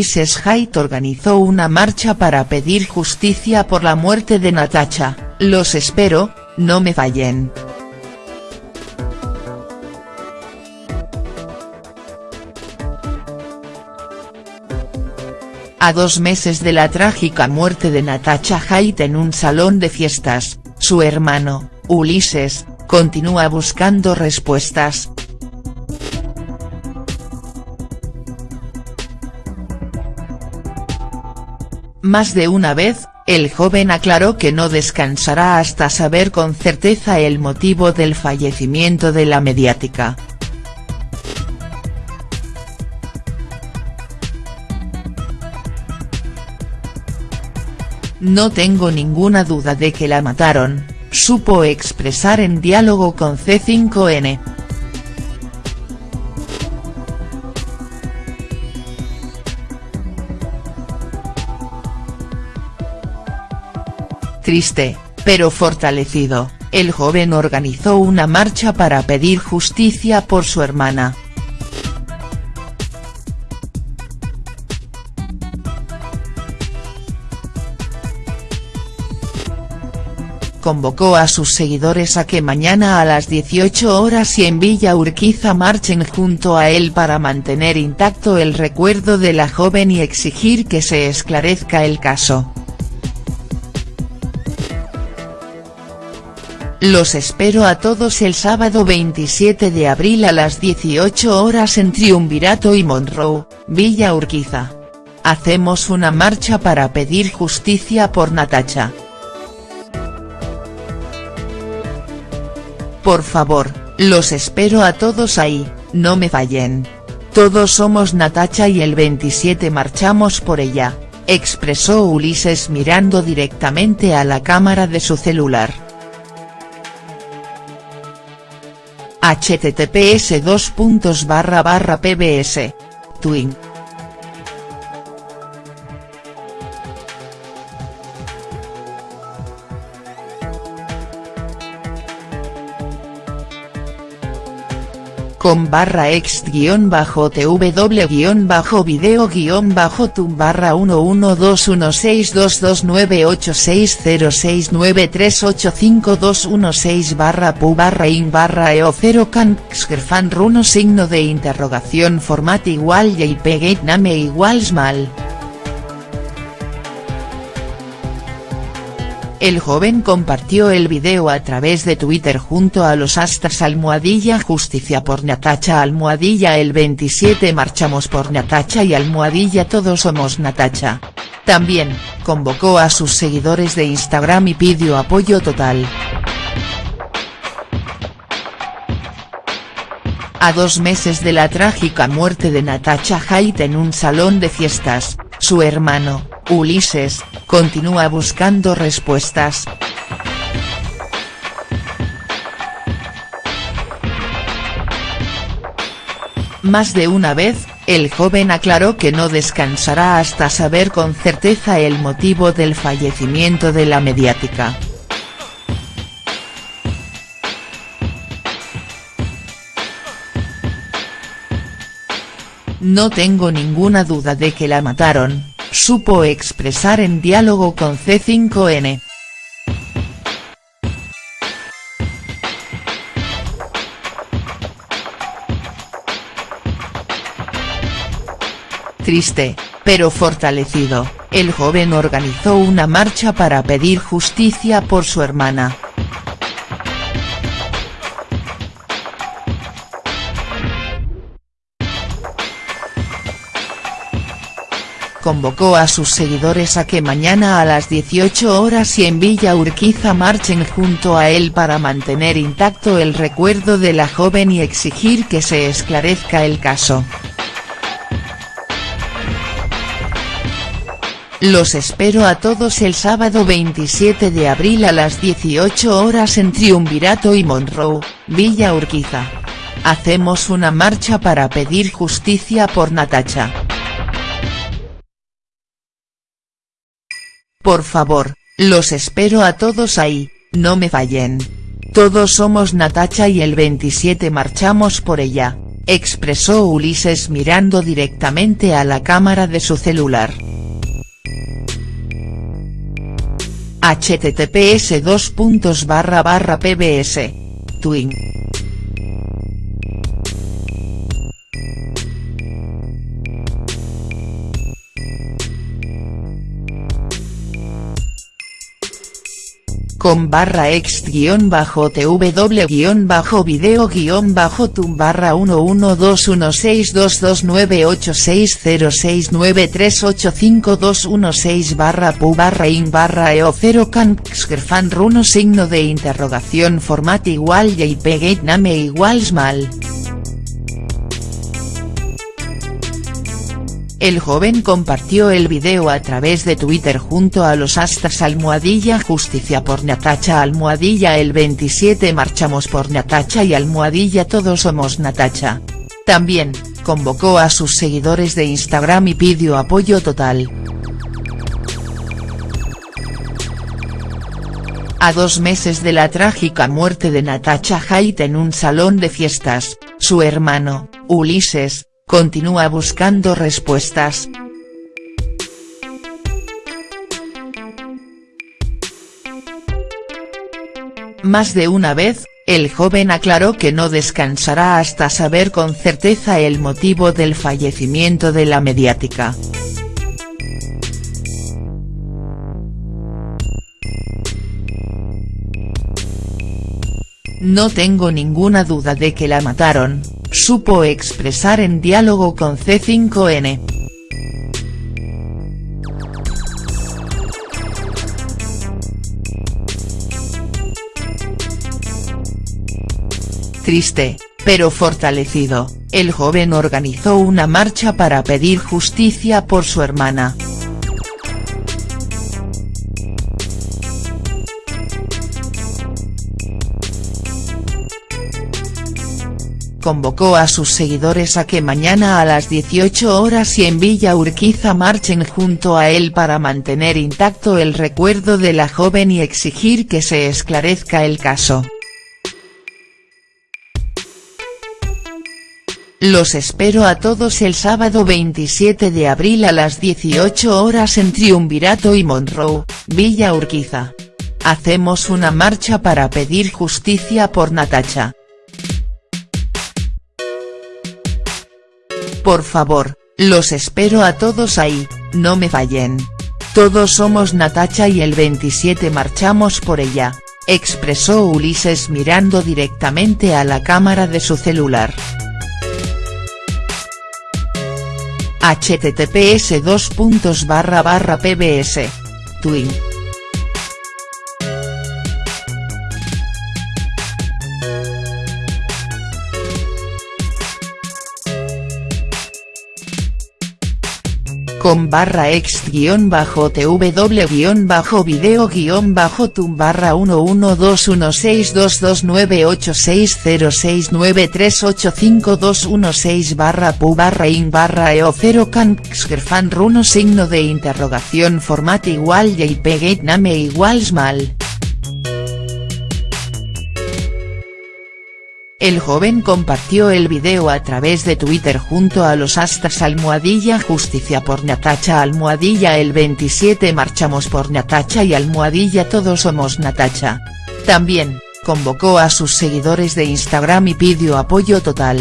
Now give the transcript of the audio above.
Ulises Haidt organizó una marcha para pedir justicia por la muerte de Natacha, los espero, no me fallen. A dos meses de la trágica muerte de Natacha Haidt en un salón de fiestas, su hermano, Ulises, continúa buscando respuestas. Más de una vez, el joven aclaró que no descansará hasta saber con certeza el motivo del fallecimiento de la mediática. No tengo ninguna duda de que la mataron, supo expresar en diálogo con C5N. Triste, pero fortalecido, el joven organizó una marcha para pedir justicia por su hermana. convocó a sus seguidores a que mañana a las 18 horas y en Villa Urquiza marchen junto a él para mantener intacto el recuerdo de la joven y exigir que se esclarezca el caso. Los espero a todos el sábado 27 de abril a las 18 horas en Triunvirato y Monroe, Villa Urquiza. Hacemos una marcha para pedir justicia por Natacha. Por favor, los espero a todos ahí, no me fallen. Todos somos Natacha y el 27 marchamos por ella, expresó Ulises mirando directamente a la cámara de su celular. Https pbs. Twin. Con barra ext guion bajo tw guion bajo video guion bajo tum barra 112121662606938521 barra pu barra in barra eo 0 can xgerfan runo signo de interrogación format igual jpeg name igual mal. El joven compartió el video a través de Twitter junto a los astas almohadilla justicia por Natacha almohadilla el 27 marchamos por Natacha y almohadilla todos somos Natacha. También, convocó a sus seguidores de Instagram y pidió apoyo total. A dos meses de la trágica muerte de Natacha Haidt en un salón de fiestas, su hermano, Ulises, continúa buscando respuestas. Más de una vez, el joven aclaró que no descansará hasta saber con certeza el motivo del fallecimiento de la mediática. No tengo ninguna duda de que la mataron, supo expresar en diálogo con C5N. Triste, pero fortalecido, el joven organizó una marcha para pedir justicia por su hermana. Convocó a sus seguidores a que mañana a las 18 horas y en Villa Urquiza marchen junto a él para mantener intacto el recuerdo de la joven y exigir que se esclarezca el caso. Los espero a todos el sábado 27 de abril a las 18 horas en Triunvirato y Monroe, Villa Urquiza. Hacemos una marcha para pedir justicia por Natacha. Por favor, los espero a todos ahí, no me fallen. Todos somos Natacha y el 27 marchamos por ella, expresó Ulises mirando directamente a la cámara de su celular. https pbs. Twin. Con barra ext guion bajo tw guion bajo video guion bajo tum barra 112126298606938521 barra pu barra in barra eo 0 fan runo signo de interrogación format igual jpeg name igual mal. El joven compartió el video a través de Twitter junto a los astas almohadilla justicia por Natacha almohadilla el 27 marchamos por Natacha y almohadilla todos somos Natacha. También, convocó a sus seguidores de Instagram y pidió apoyo total. A dos meses de la trágica muerte de Natacha Haidt en un salón de fiestas, su hermano, Ulises, continúa buscando respuestas. Más de una vez, el joven aclaró que no descansará hasta saber con certeza el motivo del fallecimiento de la mediática. No tengo ninguna duda de que la mataron, supo expresar en diálogo con C5N. Triste, pero fortalecido, el joven organizó una marcha para pedir justicia por su hermana. Convocó a sus seguidores a que mañana a las 18 horas y en Villa Urquiza marchen junto a él para mantener intacto el recuerdo de la joven y exigir que se esclarezca el caso. Los espero a todos el sábado 27 de abril a las 18 horas en Triunvirato y Monroe, Villa Urquiza. Hacemos una marcha para pedir justicia por Natacha. Por favor, los espero a todos ahí, no me fallen. Todos somos Natacha y el 27 marchamos por ella, expresó Ulises mirando directamente a la cámara de su celular. https pbs. Twin. Con barra ext guion bajo tw guion bajo video guion bajo tum barra 112126298606938521 barra pu barra in barra eo 0 fan runo signo de interrogación format igual jpeg name igual mal. El joven compartió el video a través de Twitter junto a los astas almohadilla justicia por Natacha almohadilla el 27 marchamos por Natacha y almohadilla todos somos Natacha. También, convocó a sus seguidores de Instagram y pidió apoyo total.